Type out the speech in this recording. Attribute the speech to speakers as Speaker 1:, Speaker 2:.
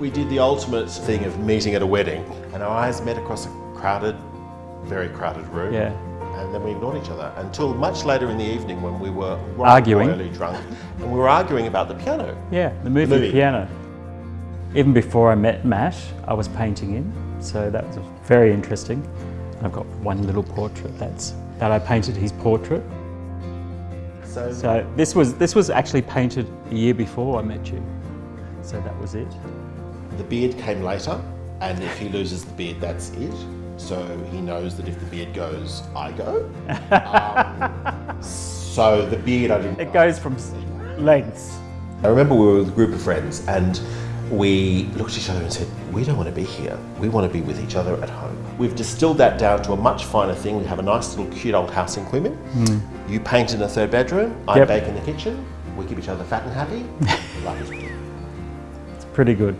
Speaker 1: we did the ultimate thing of meeting at a wedding, and our eyes met across a crowded, very crowded room.
Speaker 2: Yeah.
Speaker 1: And then we ignored each other until much later in the evening when we were
Speaker 2: Arguing.
Speaker 1: royally drunk, and we were arguing about the piano.
Speaker 2: Yeah, the movie,
Speaker 1: movie.
Speaker 2: Piano. Even before I met Matt, I was painting him, so that was very interesting. I've got one little portrait that's that I painted his portrait.
Speaker 1: So,
Speaker 2: So this was this was actually painted a year before I met you. So that was it.
Speaker 1: The beard came later, and if he loses the beard, that's it. So he knows that if the beard goes, I go. Um, so the beard, I didn't.
Speaker 2: It goes from lengths.
Speaker 1: I remember we were with a group of friends and we looked at each other and said, we don't want to be here. We want to be with each other at home. We've distilled that down to a much finer thing. We have a nice little cute old house in Queeman. You paint in the third bedroom, I
Speaker 2: Yep.
Speaker 1: bake in the kitchen. We keep each other fat and happy. Life is good.
Speaker 2: It's pretty good.